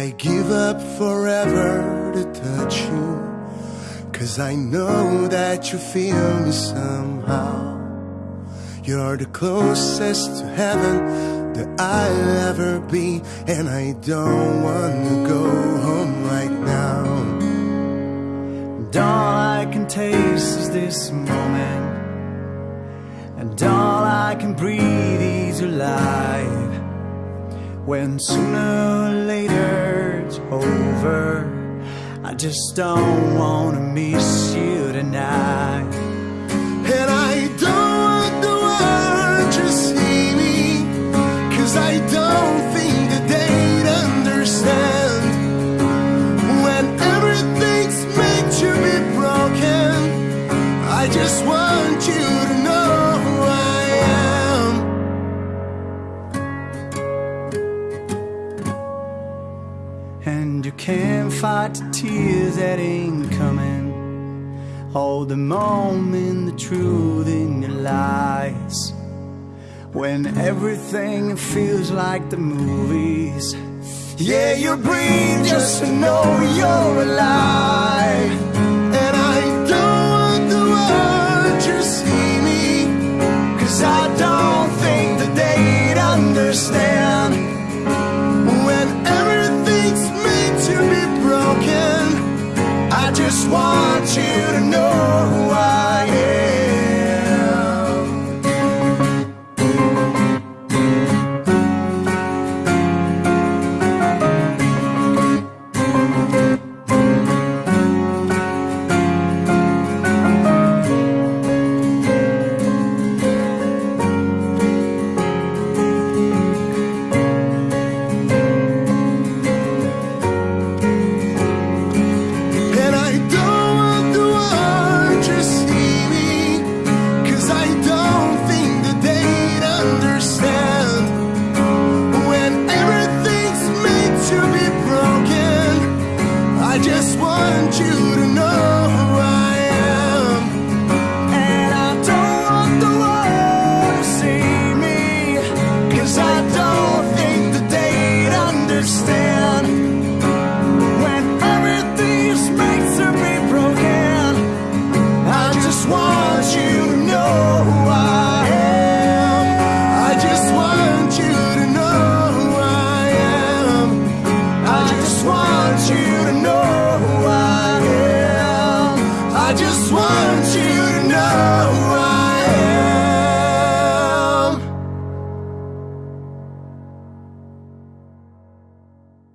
I give up forever to touch you. Cause I know that you feel me somehow. You're the closest to heaven that I'll ever be. And I don't wanna go home right now. And all I can taste is this moment. And all I can breathe is your life. When sooner or later over, I just don't wanna miss you tonight. And I don't want the world to see me. Cause I don't think that they'd understand. When everything's meant to be broken, I just want you to can't fight the tears that ain't coming. Hold the moment, the truth in your lies. When everything feels like the movies. Yeah, you breathe just to know you're alive. Want you to know just want you to know I just want